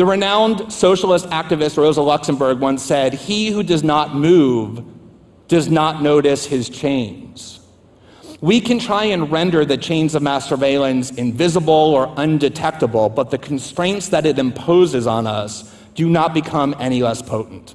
The renowned socialist activist Rosa Luxemburg once said, He who does not move does not notice his chains. We can try and render the chains of mass surveillance invisible or undetectable, but the constraints that it imposes on us do not become any less potent.